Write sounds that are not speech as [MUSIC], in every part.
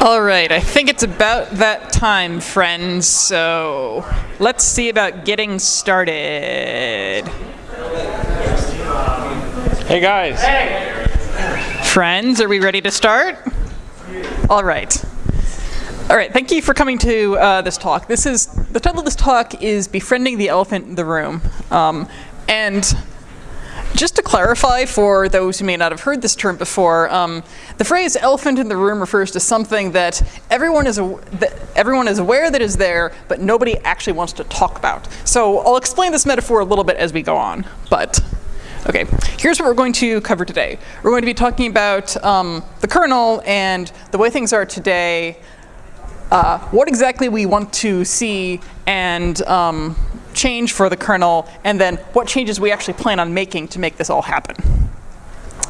All right, I think it's about that time, friends. So let's see about getting started. Hey guys. Hey. Friends, are we ready to start? All right. All right, thank you for coming to uh, this talk. This is, the title of this talk is Befriending the Elephant in the Room. Um, and just to clarify for those who may not have heard this term before, um, the phrase elephant in the room refers to something that everyone is, that everyone is aware that is there, but nobody actually wants to talk about. So I'll explain this metaphor a little bit as we go on, but Okay, here's what we're going to cover today. We're going to be talking about um, the kernel and the way things are today, uh, what exactly we want to see and um, change for the kernel, and then what changes we actually plan on making to make this all happen.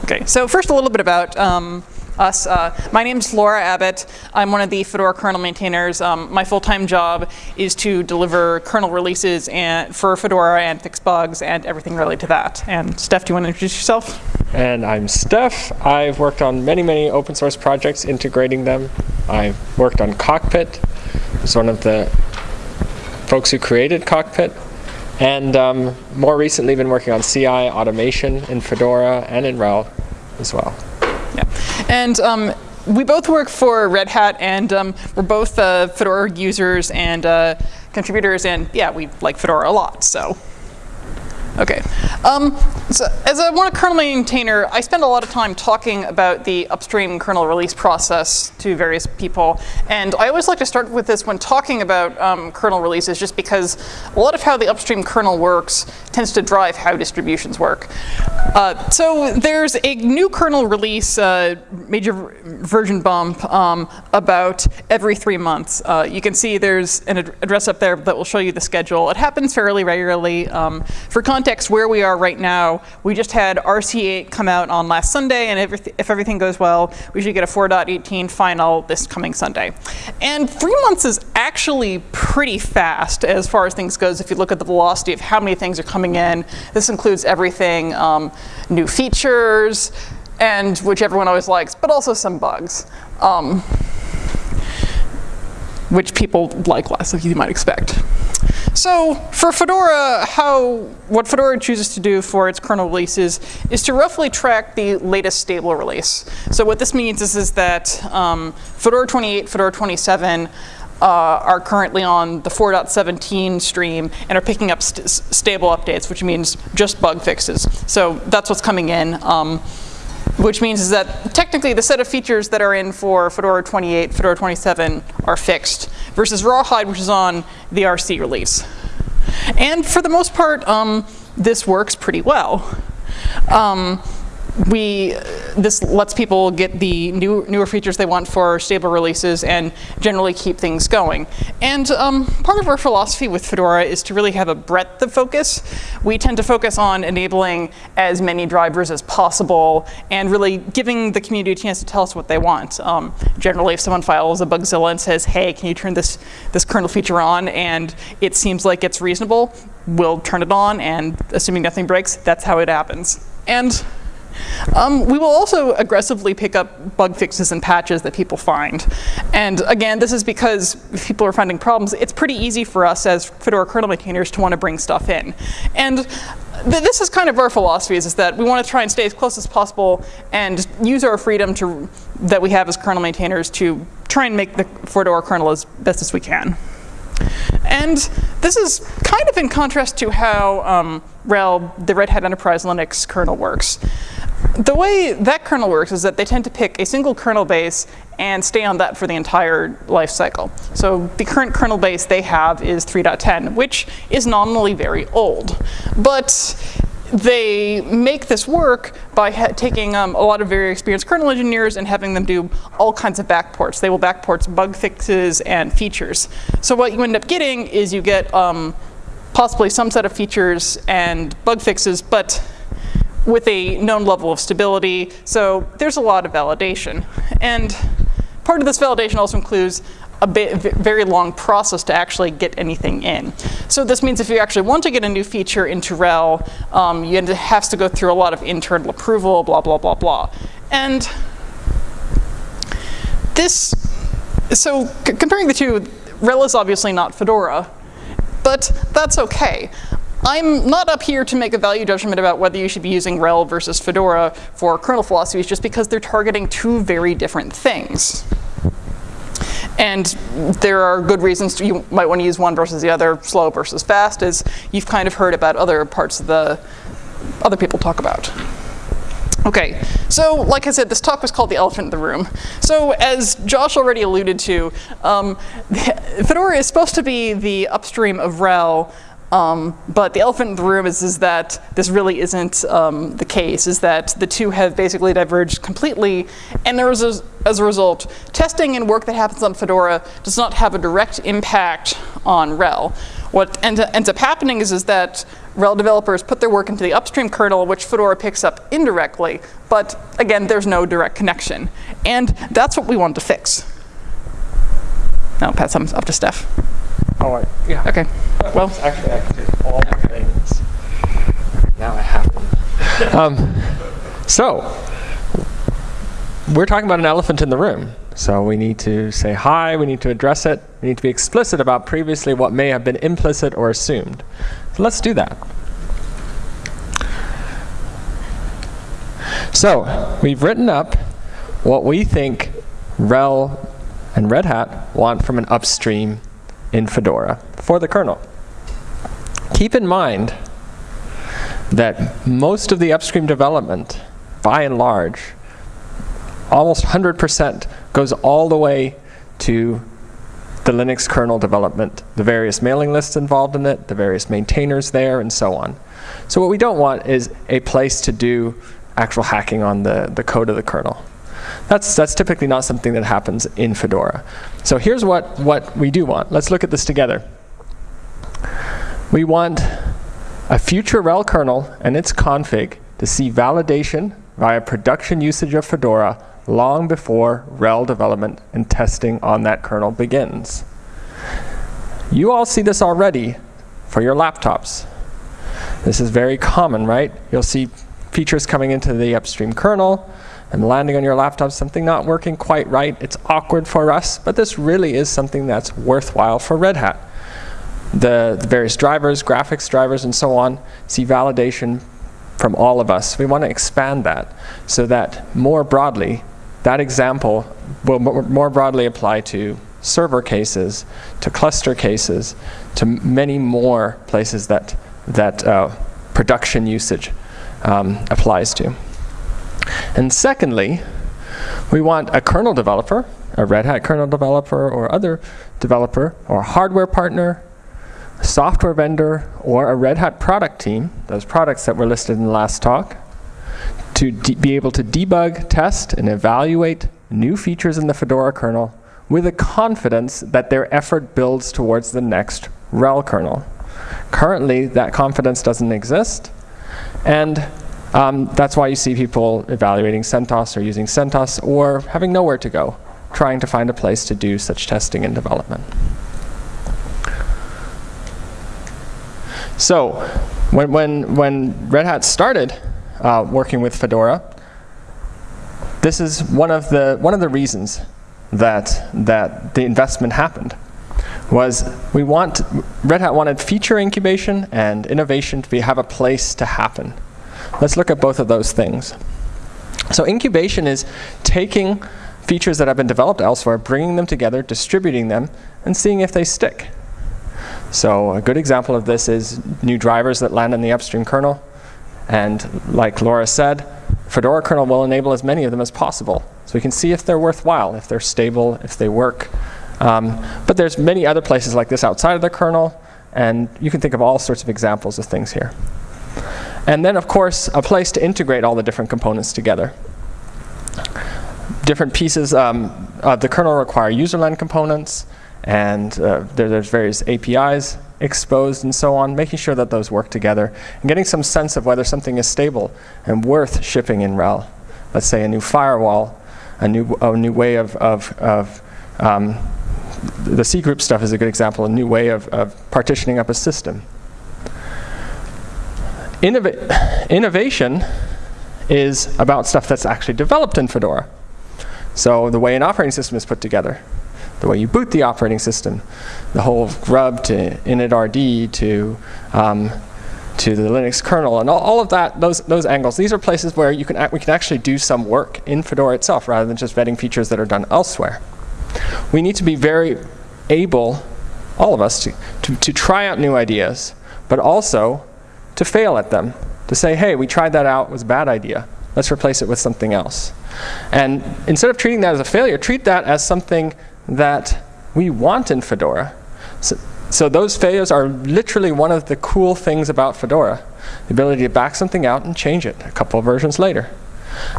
Okay, so first a little bit about um, us. Uh, my name is Laura Abbott. I'm one of the Fedora kernel maintainers. Um, my full-time job is to deliver kernel releases and, for Fedora and fix bugs and everything related to that. And Stef, do you want to introduce yourself? And I'm Stef. I've worked on many, many open source projects integrating them. I've worked on Cockpit. It's one of the folks who created Cockpit. And um, more recently been working on CI automation in Fedora and in RHEL as well. Yeah, and um, we both work for Red Hat, and um, we're both uh, Fedora users and uh, contributors, and yeah, we like Fedora a lot, so. Okay. Um, so as a one kernel maintainer, I spend a lot of time talking about the upstream kernel release process to various people. And I always like to start with this when talking about um, kernel releases, just because a lot of how the upstream kernel works tends to drive how distributions work. Uh, so there's a new kernel release, uh, major version bump, um, about every three months. Uh, you can see there's an ad address up there that will show you the schedule. It happens fairly regularly. Um, for context, context where we are right now, we just had RC8 come out on last Sunday, and if, if everything goes well, we should get a 4.18 final this coming Sunday. And three months is actually pretty fast as far as things goes if you look at the velocity of how many things are coming in. This includes everything, um, new features, and which everyone always likes, but also some bugs. Um, which people like less, as you might expect. So for Fedora, how what Fedora chooses to do for its kernel releases is to roughly track the latest stable release. So what this means is, is that um, Fedora 28, Fedora 27 uh, are currently on the 4.17 stream and are picking up st stable updates, which means just bug fixes. So that's what's coming in. Um, which means is that technically the set of features that are in for Fedora 28, Fedora 27 are fixed, versus Rawhide, which is on the RC release. And for the most part, um, this works pretty well. Um, we, this lets people get the new, newer features they want for stable releases and generally keep things going. And um, part of our philosophy with Fedora is to really have a breadth of focus. We tend to focus on enabling as many drivers as possible and really giving the community a chance to tell us what they want. Um, generally, if someone files a Bugzilla and says, hey, can you turn this, this kernel feature on, and it seems like it's reasonable, we'll turn it on, and assuming nothing breaks, that's how it happens. And um, we will also aggressively pick up bug fixes and patches that people find. And again, this is because if people are finding problems, it's pretty easy for us as Fedora kernel maintainers to want to bring stuff in. And th this is kind of our philosophy is, is that we want to try and stay as close as possible and use our freedom to, that we have as kernel maintainers to try and make the Fedora kernel as best as we can. And this is kind of in contrast to how um, RHEL, the Red Hat Enterprise Linux kernel works. The way that kernel works is that they tend to pick a single kernel base and stay on that for the entire life cycle. So the current kernel base they have is 3.10, which is nominally very old. But they make this work by taking um, a lot of very experienced kernel engineers and having them do all kinds of backports. They will backport bug fixes and features. So what you end up getting is you get um, possibly some set of features and bug fixes, but with a known level of stability. So there's a lot of validation. And part of this validation also includes a very long process to actually get anything in. So this means if you actually want to get a new feature into RHEL, um, you have to go through a lot of internal approval, blah, blah, blah, blah. And this so comparing the two, RHEL is obviously not Fedora, but that's okay. I'm not up here to make a value judgment about whether you should be using RHEL versus Fedora for kernel philosophies just because they're targeting two very different things. And there are good reasons to, you might want to use one versus the other, slow versus fast, as you've kind of heard about other parts of the other people talk about. Okay, so like I said, this talk was called The Elephant in the Room. So as Josh already alluded to, um, [LAUGHS] Fedora is supposed to be the upstream of RHEL um, but the elephant in the room is, is that this really isn't um, the case, is that the two have basically diverged completely, and there is, a, as a result, testing and work that happens on Fedora does not have a direct impact on RHEL. What end, ends up happening is, is that RHEL developers put their work into the upstream kernel, which Fedora picks up indirectly, but again, there's no direct connection. And that's what we want to fix. Now pass them up to Stef. Oh, I, yeah. Okay. Well, Actually, I can do all the things. Now I have them. [LAUGHS] um, so, we're talking about an elephant in the room. So we need to say hi, we need to address it, we need to be explicit about previously what may have been implicit or assumed. So let's do that. So, we've written up what we think RHEL and Red Hat want from an upstream in Fedora for the kernel. Keep in mind that most of the upstream development, by and large, almost 100% goes all the way to the Linux kernel development, the various mailing lists involved in it, the various maintainers there, and so on. So what we don't want is a place to do actual hacking on the, the code of the kernel. That's, that's typically not something that happens in Fedora. So here's what, what we do want. Let's look at this together. We want a future RHEL kernel and its config to see validation via production usage of Fedora long before RHEL development and testing on that kernel begins. You all see this already for your laptops. This is very common, right? You'll see features coming into the upstream kernel and landing on your laptop, something not working quite right. It's awkward for us, but this really is something that's worthwhile for Red Hat. The, the various drivers, graphics drivers, and so on, see validation from all of us. We want to expand that so that more broadly, that example will more broadly apply to server cases, to cluster cases, to many more places that, that uh, production usage um, applies to. And secondly, we want a kernel developer, a Red Hat kernel developer or other developer or hardware partner, software vendor, or a Red Hat product team, those products that were listed in the last talk, to be able to debug, test, and evaluate new features in the Fedora kernel with a confidence that their effort builds towards the next RHEL kernel. Currently, that confidence doesn't exist, and um, that's why you see people evaluating CentOS or using CentOS or having nowhere to go, trying to find a place to do such testing and development. So when, when, when Red Hat started uh, working with Fedora, this is one of the, one of the reasons that, that the investment happened was we want, Red Hat wanted feature incubation and innovation to be, have a place to happen. Let's look at both of those things. So incubation is taking features that have been developed elsewhere, bringing them together, distributing them, and seeing if they stick. So a good example of this is new drivers that land in the upstream kernel. And like Laura said, Fedora kernel will enable as many of them as possible. So we can see if they're worthwhile, if they're stable, if they work. Um, but there's many other places like this outside of the kernel, and you can think of all sorts of examples of things here. And then, of course, a place to integrate all the different components together. Different pieces um, of the kernel require userland components, and uh, there, there's various APIs exposed and so on, making sure that those work together, and getting some sense of whether something is stable and worth shipping in RHEL. Let's say a new firewall, a new, a new way of, of, of um, the C group stuff is a good example, a new way of, of partitioning up a system. Innova innovation is about stuff that's actually developed in Fedora. So the way an operating system is put together. the way you boot the operating system, the whole grub to initRD to um, to the Linux kernel and all, all, of that, those, those angles. These are places where you can we can actually do some work in Fedora itself rather than just vetting features that are done elsewhere. We need to be very able, all of us, to, to, to try out new ideas, but also to fail at them. To say, hey, we tried that out, it was a bad idea. Let's replace it with something else. And instead of treating that as a failure, treat that as something that we want in Fedora. So, so those failures are literally one of the cool things about Fedora. The ability to back something out and change it a couple of versions later.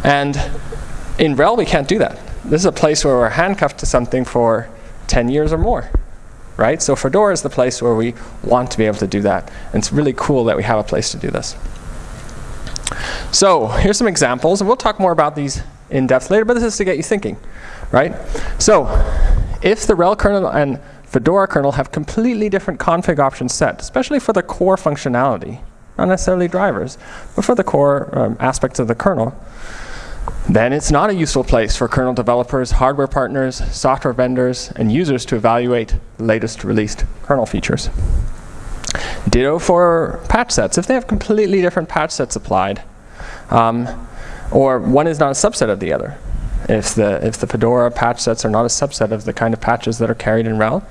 And in RHEL, we can't do that. This is a place where we're handcuffed to something for 10 years or more. Right? So Fedora is the place where we want to be able to do that. And it's really cool that we have a place to do this. So here's some examples, and we'll talk more about these in depth later, but this is to get you thinking, right? So if the RHEL kernel and Fedora kernel have completely different config options set, especially for the core functionality, not necessarily drivers, but for the core um, aspects of the kernel, then it's not a useful place for kernel developers, hardware partners, software vendors, and users to evaluate the latest released kernel features. Ditto for patch sets. If they have completely different patch sets applied, um, or one is not a subset of the other. If the, if the Fedora patch sets are not a subset of the kind of patches that are carried in RHEL,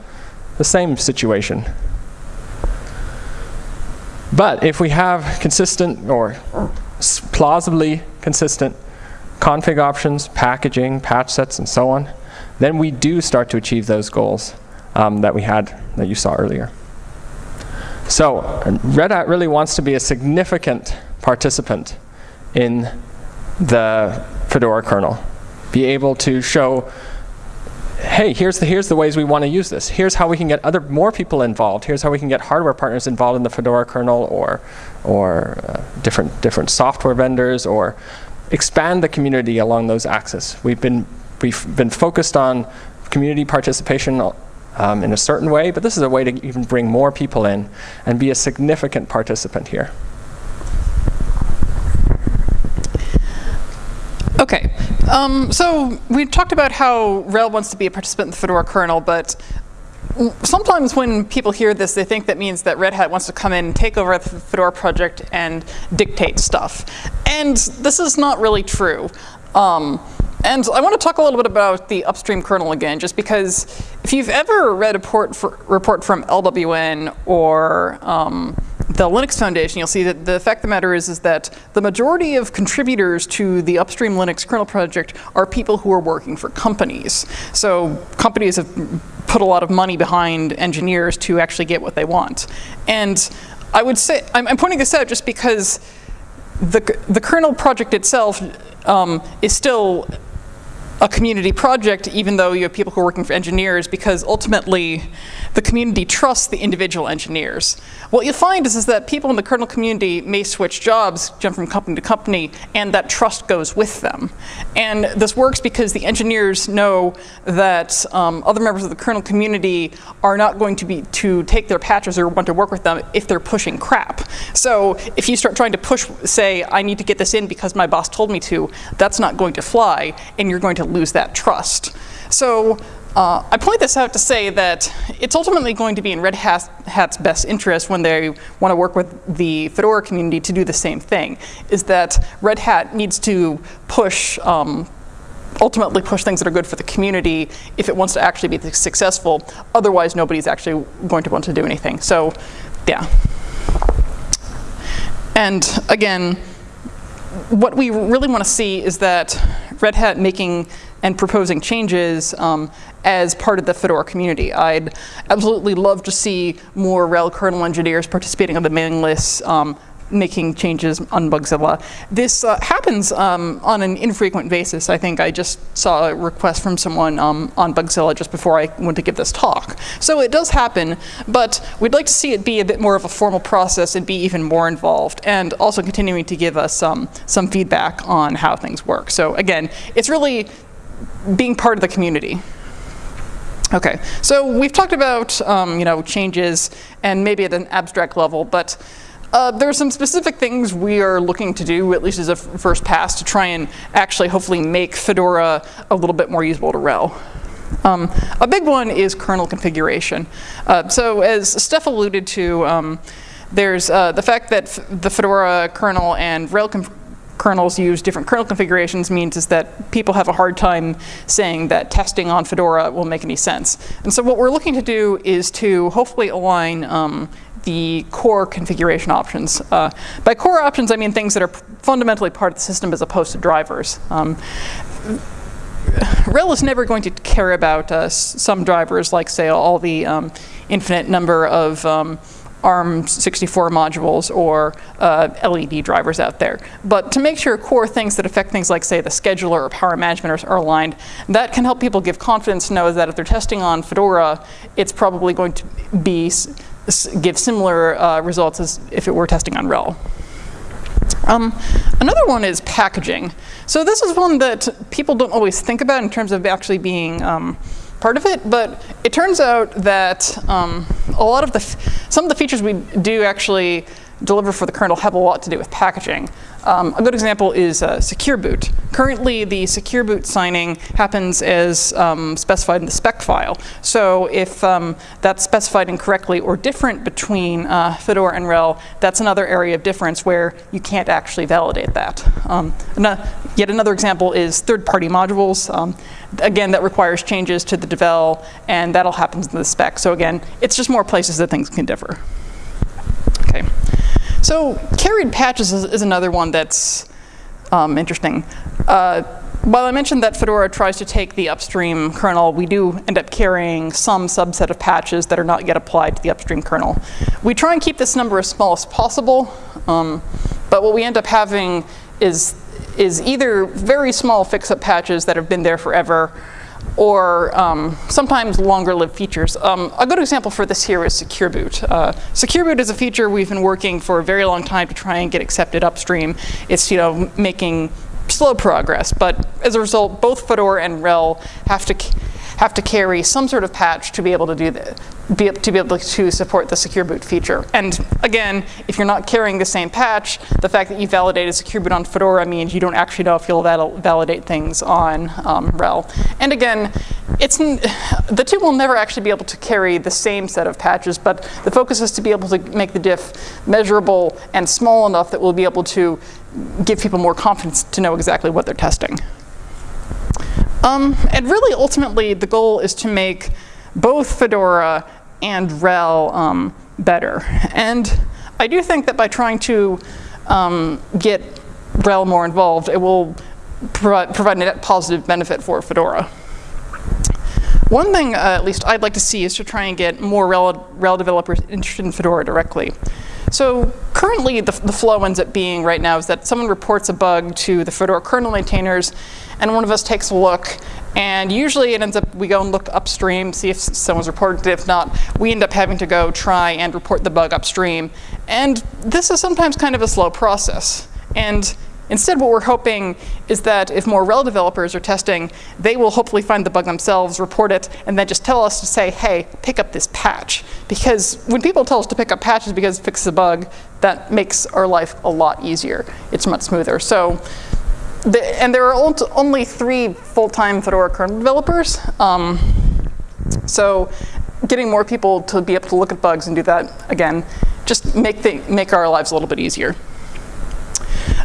the same situation. But if we have consistent or plausibly consistent config options, packaging, patch sets, and so on, then we do start to achieve those goals um, that we had, that you saw earlier. So Red Hat really wants to be a significant participant in the Fedora kernel. Be able to show hey, here's the, here's the ways we want to use this. Here's how we can get other more people involved. Here's how we can get hardware partners involved in the Fedora kernel or, or uh, different, different software vendors or expand the community along those axes. We've been, we've been focused on community participation um, in a certain way, but this is a way to even bring more people in and be a significant participant here. Okay, um, so we talked about how RHEL wants to be a participant in the Fedora kernel, but sometimes when people hear this, they think that means that Red Hat wants to come in, take over the Fedora project, and dictate stuff. And this is not really true. Um, and I want to talk a little bit about the upstream kernel again, just because if you've ever read a report, for, report from LWN or um, the Linux Foundation, you'll see that the fact of the matter is, is that the majority of contributors to the upstream Linux kernel project are people who are working for companies. So companies have put a lot of money behind engineers to actually get what they want. And I would say, I'm, I'm pointing this out just because the, the kernel project itself um, is still a community project, even though you have people who are working for engineers, because ultimately the community trusts the individual engineers. What you'll find is, is that people in the kernel community may switch jobs, jump from company to company, and that trust goes with them. And this works because the engineers know that um, other members of the kernel community are not going to be to take their patches or want to work with them if they're pushing crap. So if you start trying to push, say, I need to get this in because my boss told me to, that's not going to fly, and you're going to lose that trust. So uh, I point this out to say that it's ultimately going to be in Red Hat's best interest when they want to work with the Fedora community to do the same thing, is that Red Hat needs to push, um, ultimately push things that are good for the community if it wants to actually be successful. Otherwise, nobody's actually going to want to do anything. So, yeah. And again, what we really want to see is that Red Hat making and proposing changes um, as part of the Fedora community. I'd absolutely love to see more RHEL kernel engineers participating on the mailing lists, um, making changes on Bugzilla. This uh, happens um, on an infrequent basis. I think I just saw a request from someone um, on Bugzilla just before I went to give this talk. So it does happen, but we'd like to see it be a bit more of a formal process and be even more involved, and also continuing to give us um, some feedback on how things work. So again, it's really being part of the community. Okay, so we've talked about um, you know changes and maybe at an abstract level, but uh, there are some specific things we are looking to do, at least as a first pass, to try and actually hopefully make Fedora a little bit more usable to RHEL. Um, a big one is kernel configuration. Uh, so as Stef alluded to, um, there's uh, the fact that the Fedora kernel and RHEL kernels use different kernel configurations means is that people have a hard time saying that testing on Fedora will make any sense. And so what we're looking to do is to hopefully align um, the core configuration options. Uh, by core options, I mean things that are fundamentally part of the system as opposed to drivers. Um, RHEL is never going to care about uh, some drivers, like say all the um, infinite number of um, ARM64 modules or uh, LED drivers out there. But to make sure core things that affect things like, say, the scheduler or power management are, are aligned, that can help people give confidence to know that if they're testing on Fedora, it's probably going to be give similar uh, results as if it were testing on RHEL. Um, another one is packaging. So this is one that people don't always think about in terms of actually being um, part of it, but it turns out that um, a lot of the, some of the features we do actually deliver for the kernel have a lot to do with packaging. Um, a good example is uh, Secure Boot. Currently, the Secure Boot signing happens as um, specified in the spec file. So if um, that's specified incorrectly or different between uh, Fedora and RHEL, that's another area of difference where you can't actually validate that. Um, yet another example is third-party modules. Um, again, that requires changes to the devel, and that'll happen in the spec. So again, it's just more places that things can differ. Okay. So carried patches is, is another one that's um, interesting. Uh, while I mentioned that Fedora tries to take the upstream kernel, we do end up carrying some subset of patches that are not yet applied to the upstream kernel. We try and keep this number as small as possible, um, but what we end up having is, is either very small fix-up patches that have been there forever, or um, sometimes longer lived features. Um, a good example for this here is Secure Boot. Uh, Secure Boot is a feature we've been working for a very long time to try and get accepted upstream. It's you know making slow progress, but as a result, both Fedora and RHEL have to have to carry some sort of patch to be able to do that, be, to be able to support the secure boot feature. And again, if you're not carrying the same patch, the fact that you validated secure boot on Fedora means you don't actually know if you'll val validate things on um, RHEL. And again, it's the two will never actually be able to carry the same set of patches, but the focus is to be able to make the diff measurable and small enough that we'll be able to give people more confidence to know exactly what they're testing. Um, and really, ultimately, the goal is to make both Fedora and RHEL um, better. And I do think that by trying to um, get RHEL more involved, it will provide, provide a net positive benefit for Fedora. One thing, uh, at least I'd like to see, is to try and get more RHEL, RHEL developers interested in Fedora directly. So currently, the, the flow ends up being right now is that someone reports a bug to the Fedora kernel maintainers, and one of us takes a look, and usually it ends up, we go and look upstream, see if someone's reported it. If not, we end up having to go try and report the bug upstream. And this is sometimes kind of a slow process. And Instead, what we're hoping is that if more RHEL developers are testing, they will hopefully find the bug themselves, report it, and then just tell us to say, hey, pick up this patch. Because when people tell us to pick up patches because it fixes a bug, that makes our life a lot easier. It's much smoother. So the, and there are only three full-time Fedora kernel developers. Um, so getting more people to be able to look at bugs and do that, again, just make, the, make our lives a little bit easier.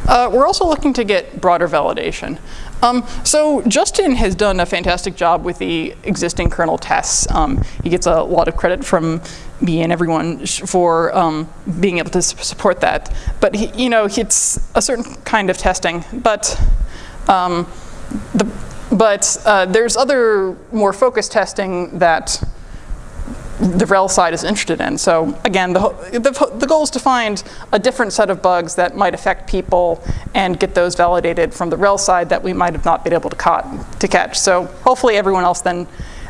Uh, we're also looking to get broader validation. Um, so Justin has done a fantastic job with the existing kernel tests. Um, he gets a lot of credit from me and everyone for um, being able to support that. But he, you know, it's a certain kind of testing. But um, the, but uh, there's other more focused testing that the RHEL side is interested in. So again, the, the, the, goal is to find a different set of bugs that might affect people and get those validated from the RHEL side that we might have not been able to, caught, to catch. So hopefully everyone else then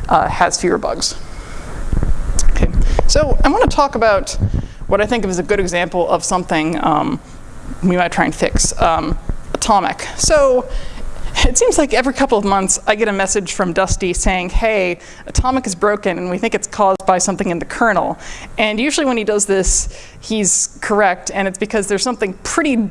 uh, has fewer bugs. Okay, so I want to talk about what I think of as a good example of something um, we might try and fix, um, atomic. So [LAUGHS] it seems like every couple of months I get a message from Dusty saying, hey, Atomic is broken and we think it's caused by something in the kernel. And usually when he does this, he's correct and it's because there's something pretty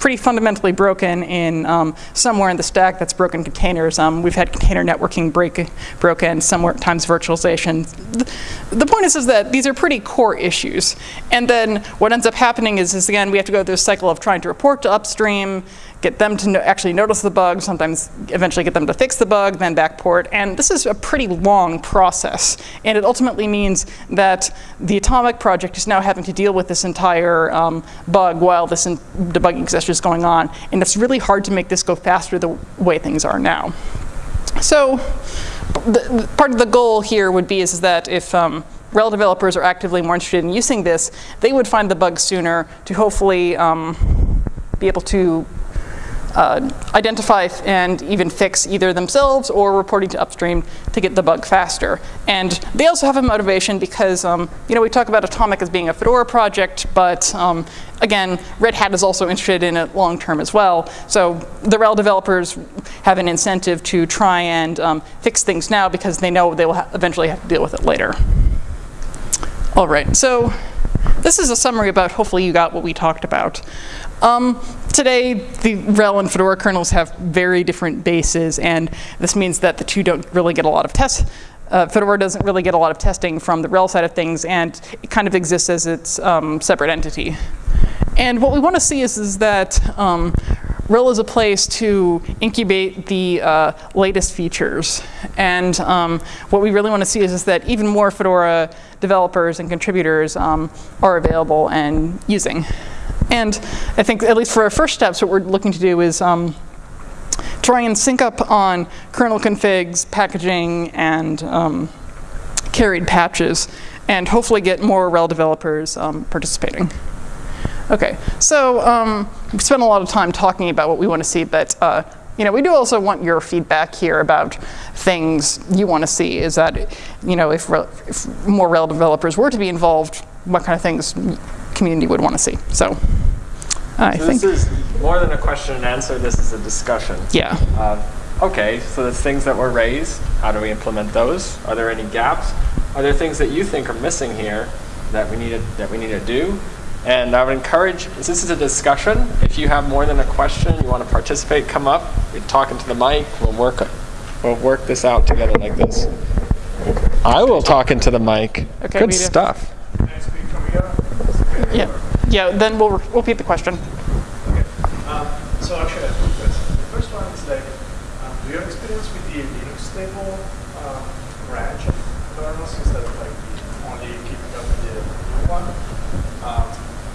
pretty fundamentally broken in um, somewhere in the stack that's broken containers. Um, we've had container networking break, broken, sometimes virtualization. The, the point is, is that these are pretty core issues. And then what ends up happening is, is again, we have to go through a cycle of trying to report to upstream, get them to no actually notice the bug, sometimes eventually get them to fix the bug, then backport. And this is a pretty long process. And it ultimately means that the Atomic project is now having to deal with this entire um, bug while this debugging session is going on. And it's really hard to make this go faster the way things are now. So the, part of the goal here would be is, that if um, RHEL developers are actively more interested in using this, they would find the bug sooner to hopefully um, be able to uh, identify and even fix either themselves or reporting to upstream to get the bug faster. And they also have a motivation because, um, you know, we talk about Atomic as being a Fedora project, but um, again, Red Hat is also interested in it long term as well. So the RHEL developers have an incentive to try and um, fix things now because they know they will ha eventually have to deal with it later. All right, so this is a summary about hopefully you got what we talked about. Um, today, the RHEL and Fedora kernels have very different bases, and this means that the two don't really get a lot of tests. Uh, Fedora doesn't really get a lot of testing from the RHEL side of things, and it kind of exists as its um, separate entity. And what we want to see is, is that um, RHEL is a place to incubate the uh, latest features. And um, what we really want to see is, is that even more Fedora developers and contributors um, are available and using. And I think, at least for our first steps, what we're looking to do is um, try and sync up on kernel configs, packaging, and um, carried patches, and hopefully get more RHEL developers um, participating. Okay, so um, we spent a lot of time talking about what we want to see, but uh, you know, we do also want your feedback here about things you want to see. Is that, you know, if, if more RHEL developers were to be involved, what kind of things community would want to see. So I so think this is more than a question and answer. This is a discussion. Yeah. Uh, okay, so the things that were raised, how do we implement those? Are there any gaps? Are there things that you think are missing here that we need to, that we need to do? And I would encourage, since this is a discussion. If you have more than a question, you want to participate, come up. We're talking to the mic. We'll work, we'll work this out together like this. I will talk into the mic. Okay, Good stuff. Yeah, yeah. Then we'll repeat the question. Okay. Um, so actually, I have two questions. The first one is like, um, do you have experience with the Linux stable um, branch of kernels instead of like only keeping up with the new one? Um,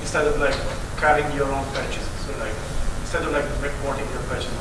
instead of like carrying your own patches, so like instead of like reporting your patches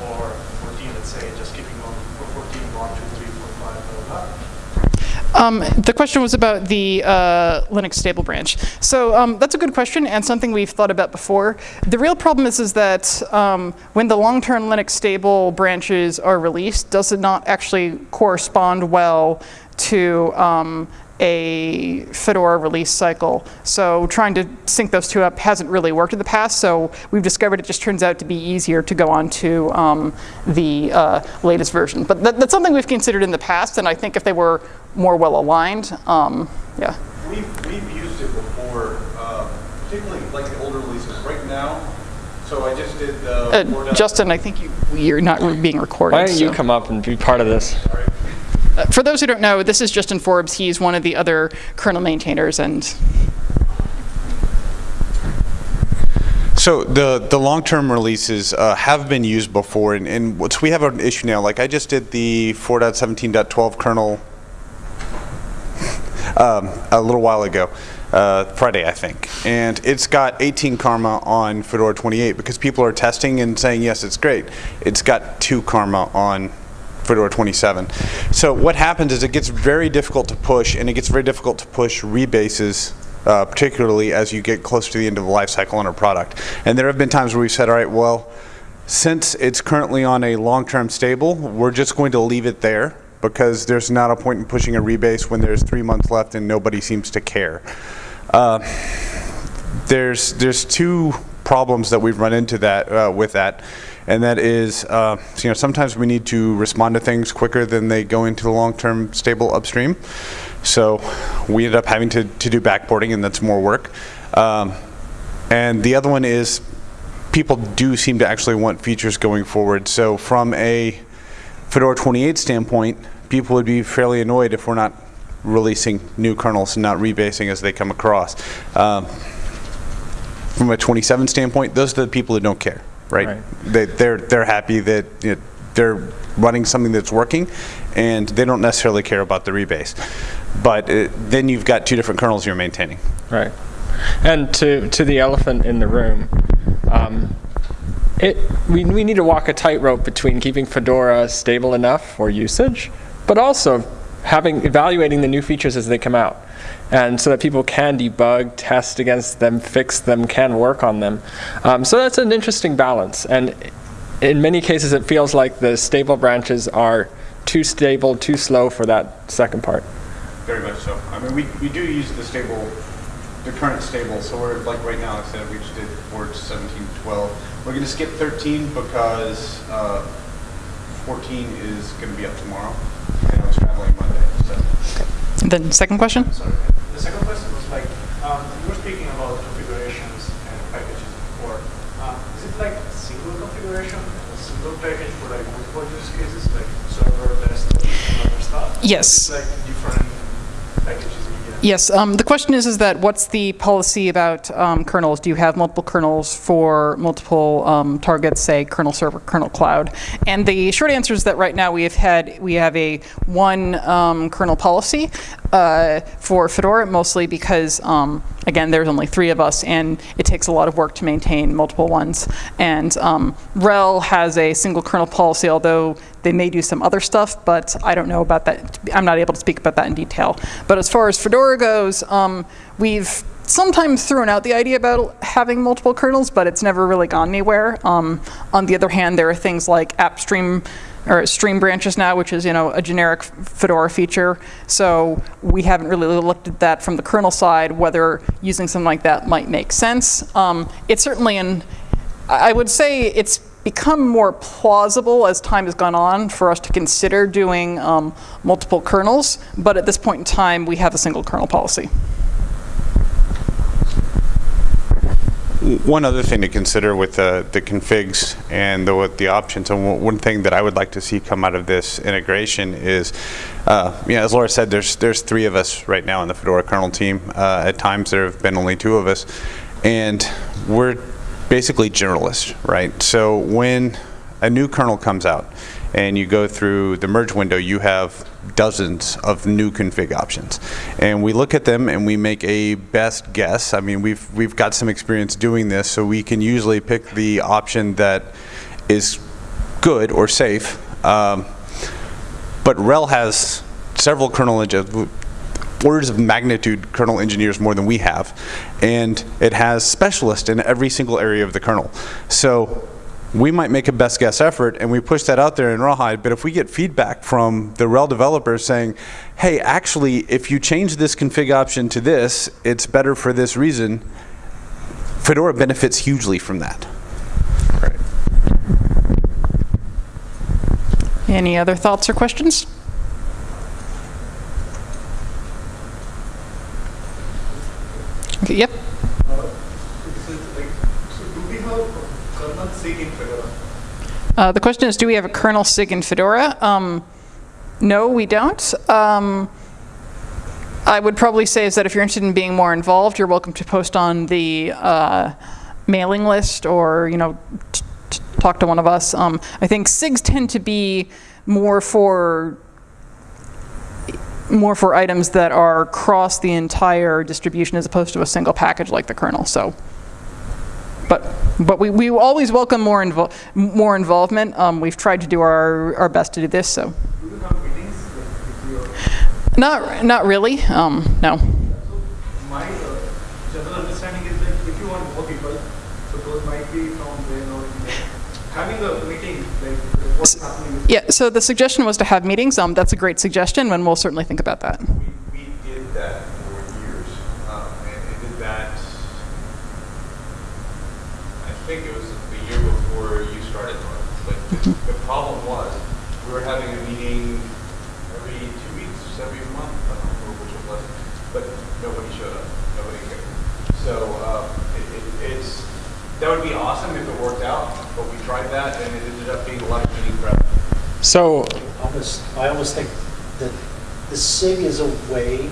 for 14, let's say, just keeping on for 14, 1, 2, 3, 4, 5, blah, blah, blah. Um, the question was about the uh, Linux stable branch. So um, that's a good question and something we've thought about before. The real problem is, is that um, when the long-term Linux stable branches are released, does it not actually correspond well to um, a Fedora release cycle. So trying to sync those two up hasn't really worked in the past. So we've discovered it just turns out to be easier to go on to um, the uh, latest version. But that, that's something we've considered in the past. And I think if they were more well aligned, um, yeah. We've, we've used it before, uh, particularly like the older releases. Right now, so I just did the. Uh, Justin, I think you, you're not being recorded. Why don't so. you come up and be part of this? Uh, for those who don't know, this is Justin Forbes. He's one of the other kernel maintainers and So the the long term releases uh, have been used before, and, and so we have an issue now. Like I just did the 4.17.12 kernel um, a little while ago, uh, Friday I think, and it's got 18 karma on Fedora 28 because people are testing and saying yes, it's great. It's got two karma on Fedora 27. So what happens is it gets very difficult to push, and it gets very difficult to push rebases uh, particularly as you get close to the end of the life cycle on a product. And there have been times where we've said, all right, well, since it's currently on a long-term stable, we're just going to leave it there because there's not a point in pushing a rebase when there's three months left and nobody seems to care. Uh, there's there's two problems that we've run into that uh, with that, and that is, uh, you know, sometimes we need to respond to things quicker than they go into the long-term stable upstream. So we ended up having to, to do backporting, and that's more work. Um, and the other one is people do seem to actually want features going forward. So from a Fedora 28 standpoint, people would be fairly annoyed if we're not releasing new kernels and not rebasing as they come across. Um, from a 27 standpoint, those are the people who don't care, right? Right. They, they're they're happy that you know, they're running something that's working, and they don't necessarily care about the rebase. But uh, then you've got two different kernels you're maintaining. Right. And to, to the elephant in the room, um, it, we, we need to walk a tightrope between keeping Fedora stable enough for usage, but also having evaluating the new features as they come out. And so that people can debug, test against them, fix them, can work on them. Um, so that's an interesting balance. And in many cases, it feels like the stable branches are too stable, too slow for that second part. Very much so. I mean, we, we do use the stable, the current stable. So we're like right now, I said we just did Forge 17, 12. We're going to skip 13 because uh, 14 is going to be up tomorrow, and I was traveling Monday. So Then second question? Sorry. The second question was like, um, you were speaking about configurations and packages before. Um, is it like a single configuration, a single package for like multiple use cases, like server, desktop, and other stuff? Yes. Like different packages. Yes, um, the question is, is that what's the policy about um, kernels? Do you have multiple kernels for multiple um, targets, say kernel server, kernel cloud? And the short answer is that right now we have had, we have a one um, kernel policy uh, for Fedora, mostly because, um, again, there's only three of us, and it takes a lot of work to maintain multiple ones. And um, RHEL has a single kernel policy, although they may do some other stuff, but I don't know about that. I'm not able to speak about that in detail. But as far as Fedora goes, um, we've sometimes thrown out the idea about having multiple kernels, but it's never really gone anywhere. Um, on the other hand, there are things like app stream or stream branches now, which is you know a generic Fedora feature. So we haven't really looked at that from the kernel side, whether using something like that might make sense. Um, it's certainly an I would say it's become more plausible as time has gone on for us to consider doing um, multiple kernels, but at this point in time, we have a single kernel policy. One other thing to consider with the, the configs and the, with the options, and one- thing that I would like to see come out of this integration is, uh, as Laura said, there's, there's three of us right now in the Fedora kernel team. Uh, At times, there have been only two of us. And we're basically generalists, right? So when a new kernel comes out and you go through the merge window, you have dozens of new config options. And we look at them and we make a best guess. I mean, we've, we've got some experience doing this, so we can usually pick the option that is good or safe. Um, but RHEL has several kernel orders of magnitude kernel engineers more than we have, and it has specialists in every single area of the kernel. So we might make a best guess effort and we push that out there in Rawhide, but if we get feedback from the RHEL developers saying, hey, actually, if you change this config option to this, it's better for this reason, Fedora benefits hugely from that. Any other thoughts or questions? Okay, yep. So it's like, so do we have a kernel sig in Fedora? Uh, the question is, do we have a kernel sig in Fedora? Um, no, we don't. Um, I would probably say is that if you're interested in being more involved, you're welcome to post on the uh, mailing list or you know talk to one of us. Um, I think SIGs tend to be more for more for items that are across the entire distribution as opposed to a single package like the kernel. So. But, but we, we always welcome more, invo- more involvement. Um, we've tried to do our, our best to do this, so. Not, not really, um, no my uh, general understanding is that if you want more people, so those might be from there or in there. Having a meeting, like what's happening with Yeah, so the suggestion was to have meetings. Um, that's a great suggestion, and we'll certainly think about that. We, we did that for years, um, and, and did that, I think it was the year before you started. But the, the problem was, we were having a meeting every two weeks, every month, I don't remember which it was, but nobody showed up, nobody cared. So, um, it, it, it's, that would be awesome if it worked out, but we tried that and it ended up being a lot of meeting prep. So almost, I almost think that the SIG is a way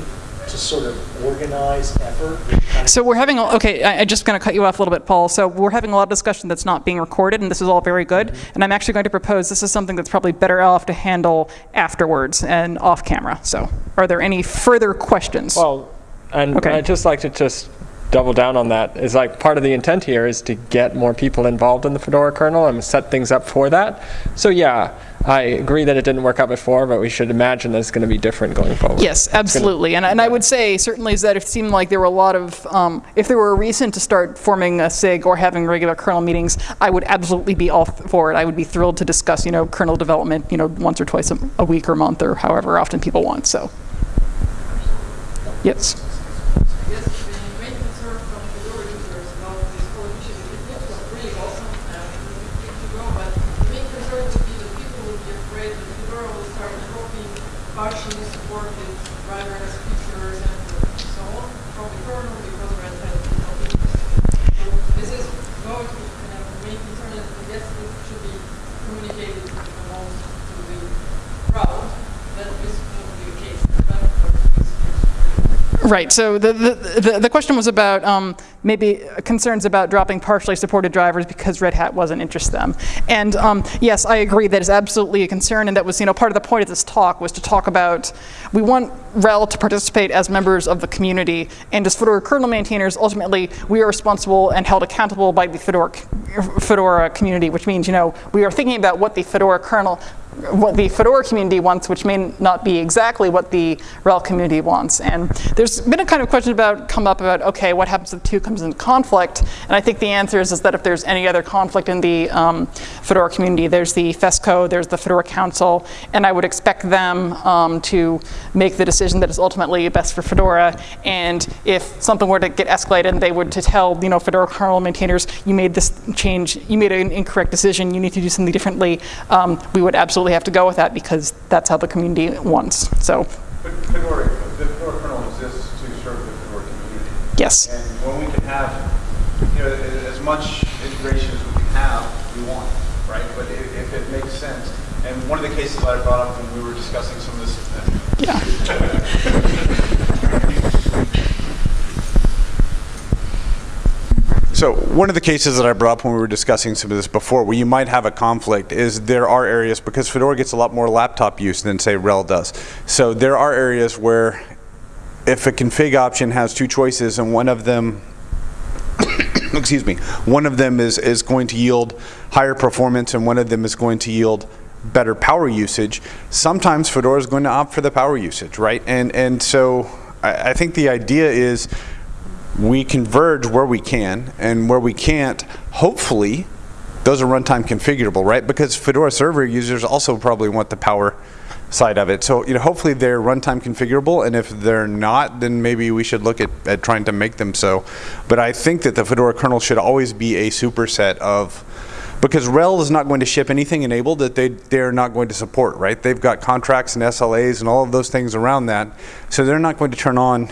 to sort of organize effort. which kind of- So we're having, a- okay, I- I'm just going to cut you off a little bit, Paul. So we're having a lot of discussion that's not being recorded, and this is all very good. Mm-hmm. And I'm actually going to propose this is something that's probably better off to handle afterwards and off camera. So are there any further questions? Well, and Okay. I'd just like to just double down on that. Is like part of the intent here is to get more people involved in the Fedora kernel and set things up for that. So yeah, I agree that it didn't work out before, but we should imagine that it's going to be different going forward. Yes, absolutely. And, and I would say certainly is that it seemed like there were a lot of, um, if there were a reason to start forming a SIG or having regular kernel meetings, I would absolutely be all for it. I would be thrilled to discuss, you know, kernel development, you know, once or twice a, a week or month or however often people want. So, yes. Yes, the main concern from Fedora users about this whole initiative, it looks like really awesome and good to go, but the main concern would be that people would be afraid that Fedora will start developing partially supported driverless features and so on from the kernel because Red Hat is not interested. So this is going to be kind of the main concern and I guess this should be communicated amongst to the crowd that this won't be the case. But of course, this is Right. So the, the, the, the question was about um, maybe concerns about dropping partially supported drivers because Red Hat wasn't interested them. And um, yes, I agree that is absolutely a concern, and that was you know part of the point of this talk was to talk about we want RHEL to participate as members of the community, and as Fedora kernel maintainers, ultimately we are responsible and held accountable by the Fedora Fedora community, which means you know we are thinking about what the Fedora kernel what the Fedora community wants, which may not be exactly what the RHEL community wants. And there's been a kind of question about come up about okay, what happens if the two comes into conflict? And I think the answer is, is that if there's any other conflict in the um, Fedora community, there's the FESCO, there's the Fedora Council, and I would expect them um, to make the decision that is ultimately best for Fedora. And if something were to get escalated, and they would to tell you know Fedora kernel maintainers, you made this change, you made an incorrect decision, you need to do something differently. Um, we would absolutely have to go with that because that's how the community wants. So But Fedora, the Fedora kernel exists to serve the Fedora community. yes. And when we can have, you know, as much integration as we can have, we want, right? But if, if it makes sense, and one of the cases I brought up when we were discussing some of this, uh, Yeah. [LAUGHS] So one of the cases that I brought up when we were discussing some of this before, where you might have a conflict, is there are areas, because Fedora gets a lot more laptop use than say RHEL does. So there are areas where if a config option has two choices and one of them [COUGHS] excuse me, one of them is, is going to yield higher performance and one of them is going to yield better power usage, sometimes Fedora is going to opt for the power usage, right? And, and so I, I think the idea is we converge where we can, and where we can't, hopefully, those are runtime configurable, right? Because Fedora server users also probably want the power side of it. So, you know, hopefully they're runtime configurable, and if they're not, then maybe we should look at, at trying to make them so. But I think that the Fedora kernel should always be a superset of, because RHEL is not going to ship anything enabled that they, they're not going to support, right? They've got contracts and SLAs and all of those things around that, so they're not going to turn on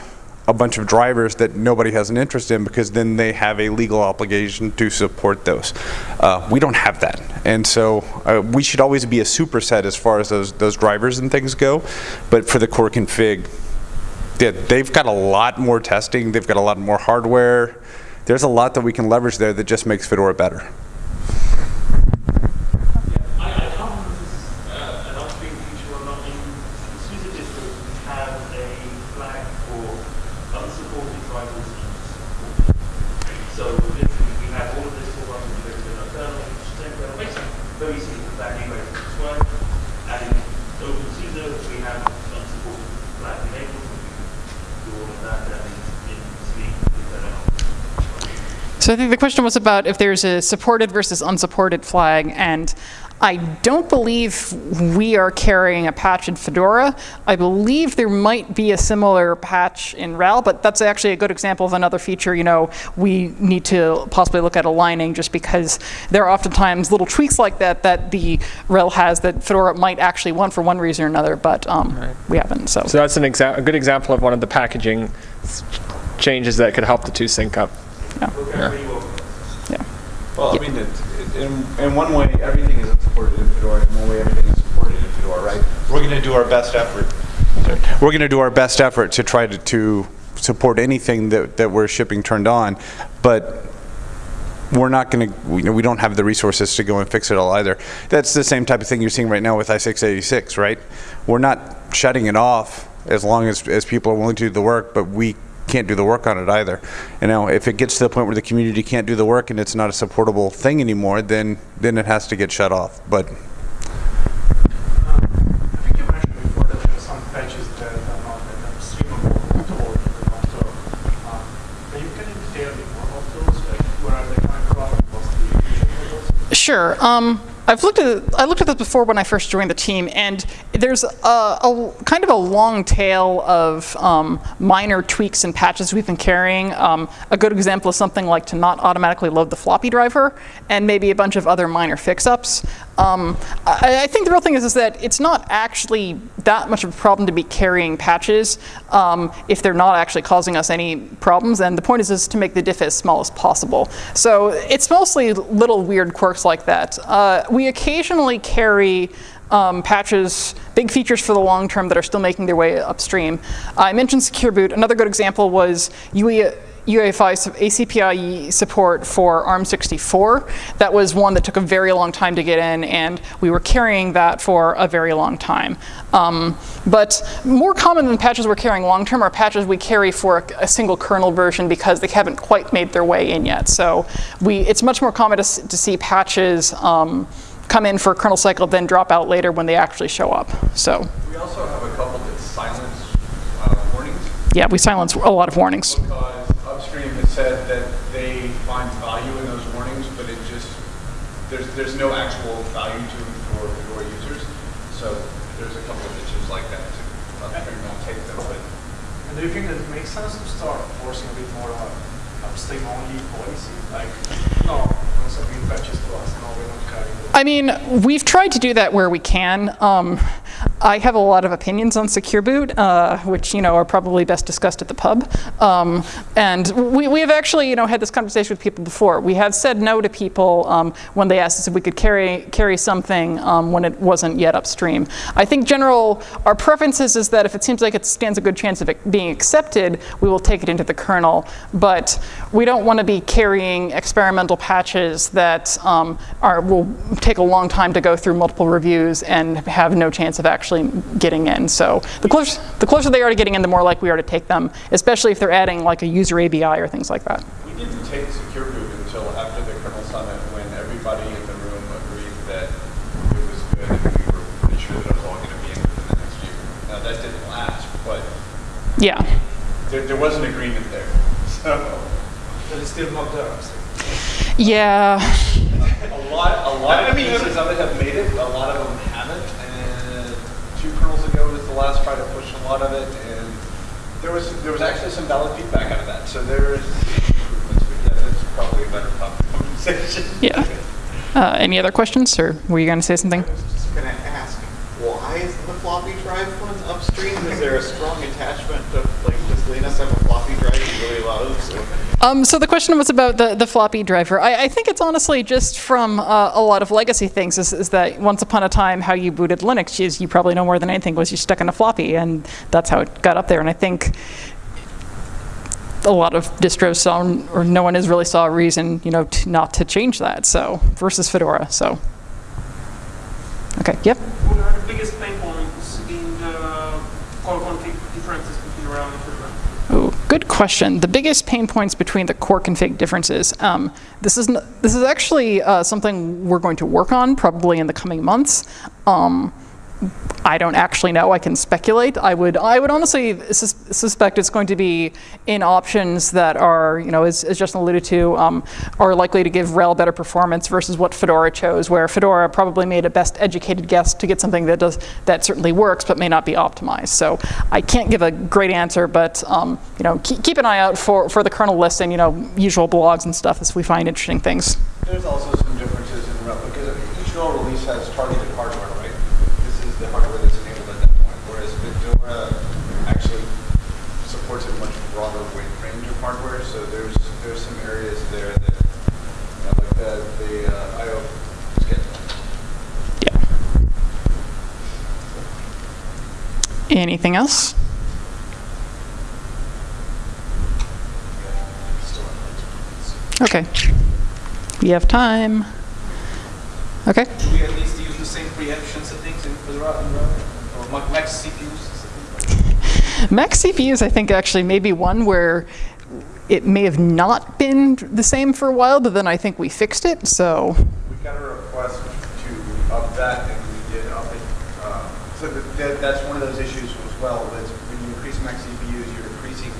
a bunch of drivers that nobody has an interest in because then they have a legal obligation to support those. Uh, we don't have that. And so uh, we should always be a superset as far as those, those drivers and things go. But for the core config, yeah, they've got a lot more testing, they've got a lot more hardware. There's a lot that we can leverage there that just makes Fedora better. I, I come uh, an upstream feature or not in SUSE distros which have a flag for unsupported drivers. So literally we have all of this all running with the kernel, which is very basic, very simple flag anyway to describe. And in OpenSUSE we have unsupported flag enabled, we can do all of that and in Sleep we turn it on. So I think the question was about if there's a supported versus unsupported flag, and I don't believe we are carrying a patch in Fedora. I believe there might be a similar patch in RHEL, but that's actually a good example of another feature, you know, we need to possibly look at aligning just because there are oftentimes little tweaks like that that the RHEL has that Fedora might actually want for one reason or another, but um, we haven't, so. So that's an a good example of one of the packaging changes that could help the two sync up. Yeah. Work out well. Yeah. Well, I mean, it's, it- in, in one way, everything is supported in Fedora, in one way, everything is supported in Fedora, right? We're gonna do our best effort. We're gonna do our best effort to try to, to support anything that, that we're shipping turned on, but we're not gonna, we, we don't have the resources to go and fix it all either. That's the same type of thing you're seeing right now with I-686, right? We're not shutting it off as long as, as people are willing to do the work, but we can't do the work on it either. You know, if it gets to the point where the community can't do the work and it's not a supportable thing anymore, then, then it has to get shut off. But? Sure. Um, I've looked at I looked at this before when I first joined the team, and there's a, a kind of a long tail of um, minor tweaks and patches we've been carrying. Um, a good example is something like to not automatically load the floppy driver, and maybe a bunch of other minor fix-ups. Um, I, I think the real thing is, is that it's not actually that much of a problem to be carrying patches um, if they're not actually causing us any problems. And the point is, is to make the diff as small as possible. So it's mostly little weird quirks like that. Uh, we occasionally carry um, patches, big features for the long term that are still making their way upstream. I mentioned Secure Boot. Another good example was UE, UEFI su- ACPI support for ARM64. That was one that took a very long time to get in, and we were carrying that for a very long time. Um, but more common than patches we're carrying long term are patches we carry for a, a single kernel version because they haven't quite made their way in yet. So we, it's much more common to, to see patches um, come in for a kernel cycle, then drop out later when they actually show up. So We also have a couple that silence uh, warnings yeah, we silence a lot of warnings. because upstream has said that they find value in those warnings, but it just, there's, there's no actual value to them for your users. So there's a couple of issues like that too. Upstream won't take them, but And do you think that it makes sense to start forcing a bit more of a upstream only policy? Like, no, when something fetches to us, no, we're not carrying. I mean, we've tried to do that where we can. Um, I have a lot of opinions on Secure Boot, uh, which you know are probably best discussed at the pub. Um, and we, we have actually you know had this conversation with people before. We have said no to people um, when they asked us if we could carry carry something um, when it wasn't yet upstream. I think general our preference is, is that if it seems like it stands a good chance of it being accepted, we will take it into the kernel. But we don't want to be carrying experimental patches that um, are will take a long time to go through multiple reviews and have no chance of actually getting in. So the closer, the closer they are to getting in, the more likely we are to take them, especially if they're adding like a user ABI or things like that. we didn't take Secure Boot until after the kernel summit when everybody in the room agreed that it was good and we were pretty sure that it was all going to be in within the next year. Now that didn't last, but Yeah. there, there was an agreement there. So But it's still not there upstream. Yeah. a lot, a lot of pieces of it have made it, a lot of them last try to push a lot of it, and there was there was actually some valid feedback out of that. So there's improvements, but yeah, that's probably a better topic conversation. Yeah. Uh, any other questions, or were you going to say something? I was just going to ask, why is the floppy drive one upstream? Is there a strong attachment of, like, does Linus have a floppy drive he really loves? or- Um, so the question was about the, the floppy driver. I, I think it's honestly just from uh, a lot of legacy things. Is, is that once upon a time, how you booted Linux is you probably know more than anything was you stuck in a floppy, and that's how it got up there. And I think a lot of distros saw, or no one has really saw a reason, you know, to, not to change that. So versus Fedora. So okay, yep. What are the biggest pain points in the core config differences between around and Fedora? Oh, good question. The biggest pain points between the core config differences. Um, this is this is actually uh, something we're going to work on probably in the coming months. Um, I don't actually know. I can speculate. I would I would honestly sus- suspect it's going to be in options that are you know as, as Justin alluded to um, are likely to give RHEL better performance versus what Fedora chose. Where Fedora probably made a best educated guess to get something that does that certainly works but may not be optimized. So I can't give a great answer, but um, you know keep, keep an eye out for for the kernel list and you know usual blogs and stuff as we find interesting things. There's also some differences in RHEL because each RHEL release has targeted IO. Yeah. Anything else? Okay. We have time. Okay. Do we at least use the same preemption settings in and Or CPUs? Max CPUs, I think, actually, maybe one where it may have not been the same for a while, but then I think we fixed it, so. We got a request to up that, and we did up it. uh, So that- that, that's one of those issues as well, that's when you increase max CPUs, you're increasing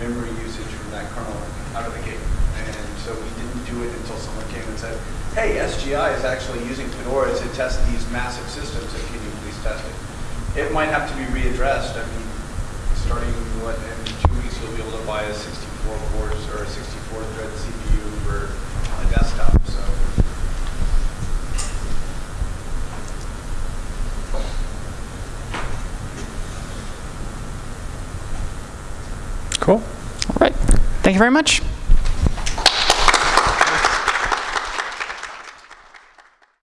memory usage from that kernel out of the gate. And so we didn't do it until someone came and said, hey, SGI is actually using Fedora to test these massive systems, and can you please test it? It might have to be readdressed, I mean, starting, what, in two weeks, you'll be able to buy a 64 cores or a 64 thread CPU for a desktop, so. Cool. All right. Thank you very much.